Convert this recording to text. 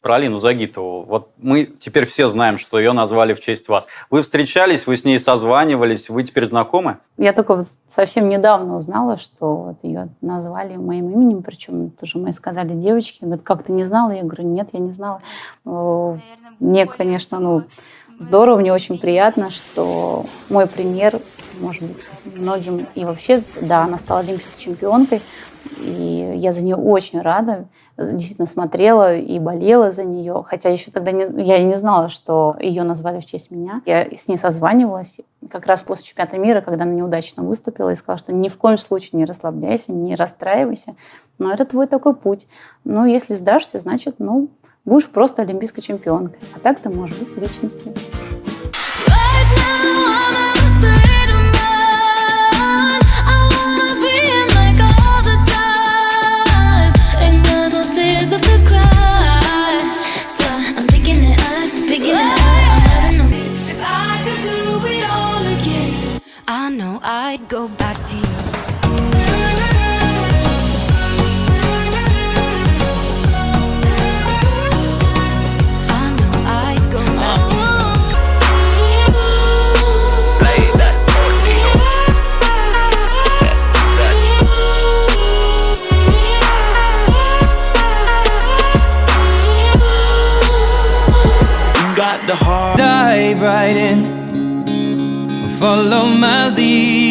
Про Алину Загитову. Вот мы теперь все знаем, что ее назвали в честь вас. Вы встречались, вы с ней созванивались, вы теперь знакомы? Я только совсем недавно узнала, что вот ее назвали моим именем, причем тоже мы сказали девочке, говорит, как ты не знала? Я говорю, нет, я не знала. Мне, конечно, ну, здорово, мне очень приятно, что мой пример, может быть, многим и вообще, да, она стала олимпийской чемпионкой, и я за нее очень рада. Действительно смотрела и болела за нее. Хотя еще тогда не, я не знала, что ее назвали в честь меня. Я с ней созванивалась как раз после чемпионата мира, когда она неудачно выступила, и сказала, что ни в коем случае не расслабляйся, не расстраивайся. Но это твой такой путь. Ну, если сдашься, значит, ну, будешь просто олимпийской чемпионкой. А так ты можешь быть личностью. I'd go back to you. I know I go back to me. You got the heart Dive right in Follow my lead